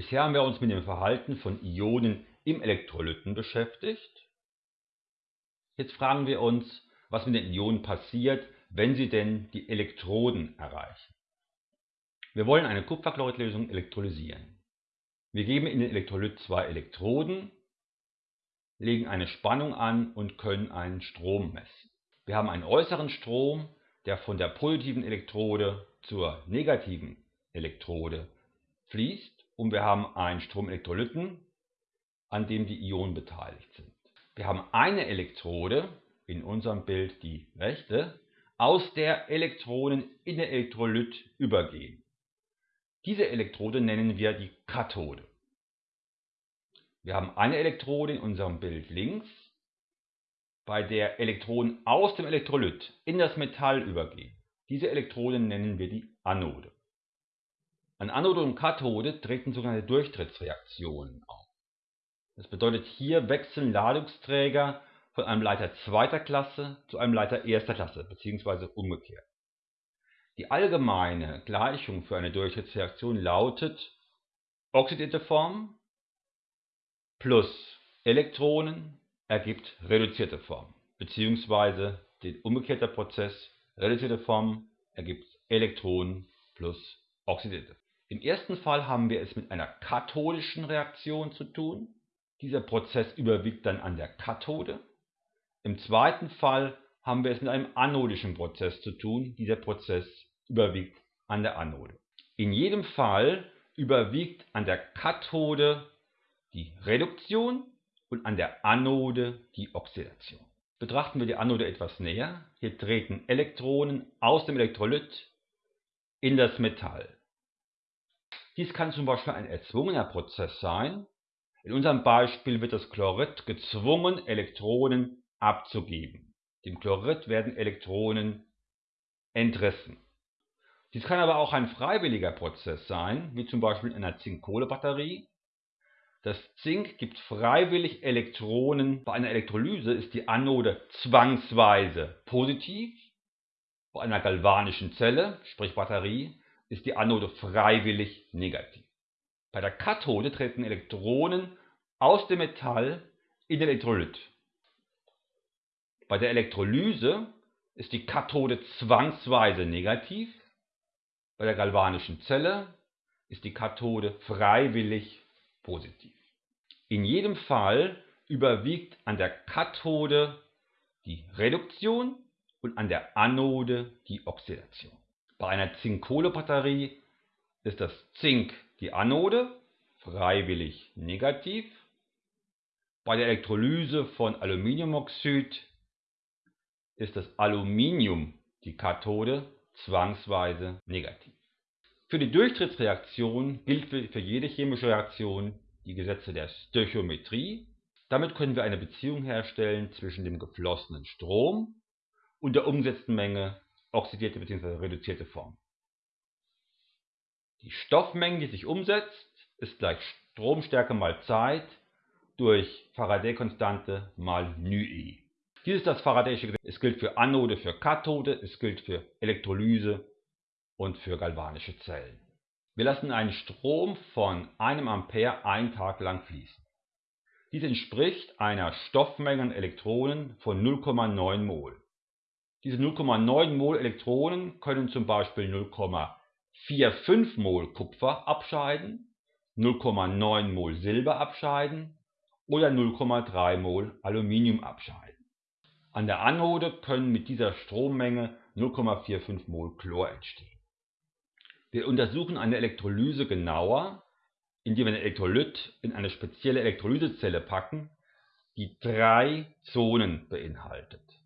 Bisher haben wir uns mit dem Verhalten von Ionen im Elektrolyten beschäftigt. Jetzt fragen wir uns, was mit den Ionen passiert, wenn sie denn die Elektroden erreichen. Wir wollen eine Kupferchloridlösung elektrolysieren. Wir geben in den Elektrolyt zwei Elektroden, legen eine Spannung an und können einen Strom messen. Wir haben einen äußeren Strom, der von der positiven Elektrode zur negativen Elektrode fließt und wir haben einen Stromelektrolyten, an dem die Ionen beteiligt sind. Wir haben eine Elektrode, in unserem Bild die rechte, aus der Elektronen in den Elektrolyt übergehen. Diese Elektrode nennen wir die Kathode. Wir haben eine Elektrode in unserem Bild links, bei der Elektronen aus dem Elektrolyt in das Metall übergehen. Diese Elektrode nennen wir die Anode. An Anode und Kathode treten sogenannte Durchtrittsreaktionen auf. Das bedeutet, hier wechseln Ladungsträger von einem Leiter zweiter Klasse zu einem Leiter erster Klasse bzw. umgekehrt. Die allgemeine Gleichung für eine Durchtrittsreaktion lautet oxidierte Form plus Elektronen ergibt reduzierte Form bzw. den umgekehrter Prozess reduzierte Form ergibt Elektronen plus oxidierte im ersten Fall haben wir es mit einer kathodischen Reaktion zu tun. Dieser Prozess überwiegt dann an der Kathode. Im zweiten Fall haben wir es mit einem anodischen Prozess zu tun. Dieser Prozess überwiegt an der Anode. In jedem Fall überwiegt an der Kathode die Reduktion und an der Anode die Oxidation. Betrachten wir die Anode etwas näher. Hier treten Elektronen aus dem Elektrolyt in das Metall. Dies kann zum Beispiel ein erzwungener Prozess sein. In unserem Beispiel wird das Chlorid gezwungen, Elektronen abzugeben. Dem Chlorid werden Elektronen entrissen. Dies kann aber auch ein freiwilliger Prozess sein, wie zum Beispiel in einer Zink-Kohle-Batterie. Das Zink gibt freiwillig Elektronen. Bei einer Elektrolyse ist die Anode zwangsweise positiv. Bei einer galvanischen Zelle, sprich Batterie, ist die Anode freiwillig negativ. Bei der Kathode treten Elektronen aus dem Metall in den Elektrolyt. Bei der Elektrolyse ist die Kathode zwangsweise negativ. Bei der galvanischen Zelle ist die Kathode freiwillig positiv. In jedem Fall überwiegt an der Kathode die Reduktion und an der Anode die Oxidation. Bei einer Zink-Kohle-Batterie ist das Zink die Anode, freiwillig negativ. Bei der Elektrolyse von Aluminiumoxid ist das Aluminium die Kathode, zwangsweise negativ. Für die Durchtrittsreaktion gilt für jede chemische Reaktion die Gesetze der Stöchiometrie. Damit können wir eine Beziehung herstellen zwischen dem geflossenen Strom und der umgesetzten Menge oxidierte bzw. reduzierte Form. Die Stoffmenge, die sich umsetzt, ist gleich Stromstärke mal Zeit durch Faraday-Konstante mal νe. Dies ist das Faradayische Gesetz. Es gilt für Anode, für Kathode, es gilt für Elektrolyse und für galvanische Zellen. Wir lassen einen Strom von einem Ampere einen Tag lang fließen. Dies entspricht einer Stoffmenge an Elektronen von 0,9 Mol. Diese 0,9 Mol Elektronen können zum Beispiel 0,45 Mol Kupfer abscheiden, 0,9 Mol Silber abscheiden oder 0,3 Mol Aluminium abscheiden. An der Anode können mit dieser Strommenge 0,45 Mol Chlor entstehen. Wir untersuchen eine Elektrolyse genauer, indem wir ein Elektrolyt in eine spezielle Elektrolysezelle packen, die drei Zonen beinhaltet.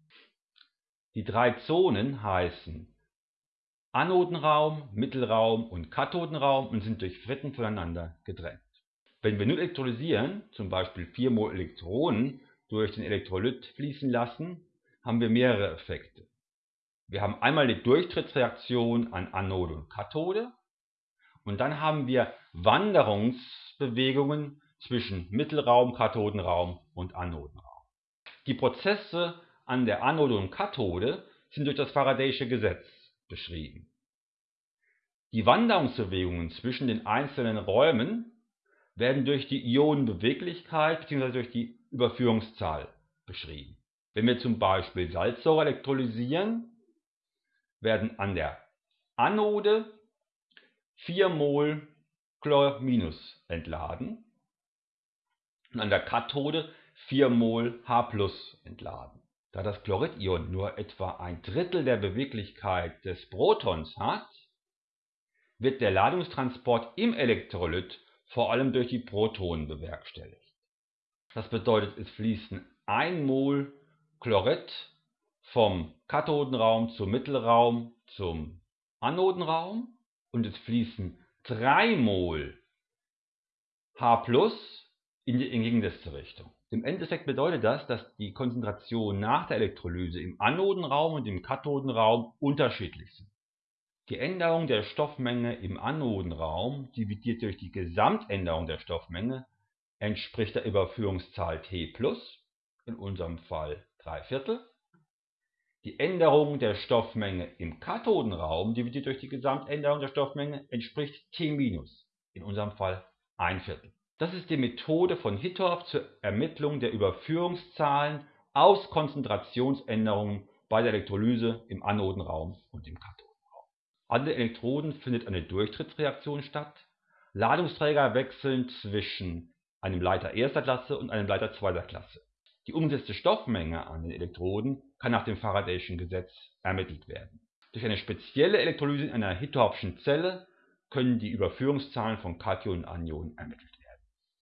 Die drei Zonen heißen Anodenraum, Mittelraum und Kathodenraum und sind durch Fritten voneinander getrennt. Wenn wir nun elektrolysieren, zum Beispiel 4 mol Elektronen durch den Elektrolyt fließen lassen, haben wir mehrere Effekte. Wir haben einmal die Durchtrittsreaktion an Anode und Kathode und dann haben wir Wanderungsbewegungen zwischen Mittelraum, Kathodenraum und Anodenraum. Die Prozesse an der Anode und Kathode sind durch das Faradayische Gesetz beschrieben. Die Wanderungsbewegungen zwischen den einzelnen Räumen werden durch die Ionenbeweglichkeit bzw. durch die Überführungszahl beschrieben. Wenn wir zum Beispiel Salzsäure elektrolysieren, werden an der Anode 4 Mol Chlor- entladen und an der Kathode 4 Mol H entladen. Da das Chloridion nur etwa ein Drittel der Beweglichkeit des Protons hat, wird der Ladungstransport im Elektrolyt vor allem durch die Protonen bewerkstelligt. Das bedeutet, es fließen 1 Mol Chlorid vom Kathodenraum zum Mittelraum zum Anodenraum und es fließen 3 Mol H in die entgegengesetzte Richtung. Im Endeffekt bedeutet das, dass die Konzentrationen nach der Elektrolyse im Anodenraum und im Kathodenraum unterschiedlich sind. Die Änderung der Stoffmenge im Anodenraum dividiert durch die Gesamtänderung der Stoffmenge entspricht der Überführungszahl T+, in unserem Fall 3 Viertel. Die Änderung der Stoffmenge im Kathodenraum dividiert durch die Gesamtänderung der Stoffmenge entspricht T-, in unserem Fall 1 Viertel. Das ist die Methode von Hittorf zur Ermittlung der Überführungszahlen aus Konzentrationsänderungen bei der Elektrolyse im Anodenraum und im Kathodenraum. An den Elektroden findet eine Durchtrittsreaktion statt. Ladungsträger wechseln zwischen einem Leiter erster Klasse und einem Leiter zweiter Klasse. Die umgesetzte Stoffmenge an den Elektroden kann nach dem Faradayschen Gesetz ermittelt werden. Durch eine spezielle Elektrolyse in einer Hittorfschen Zelle können die Überführungszahlen von Kationen und Anionen ermittelt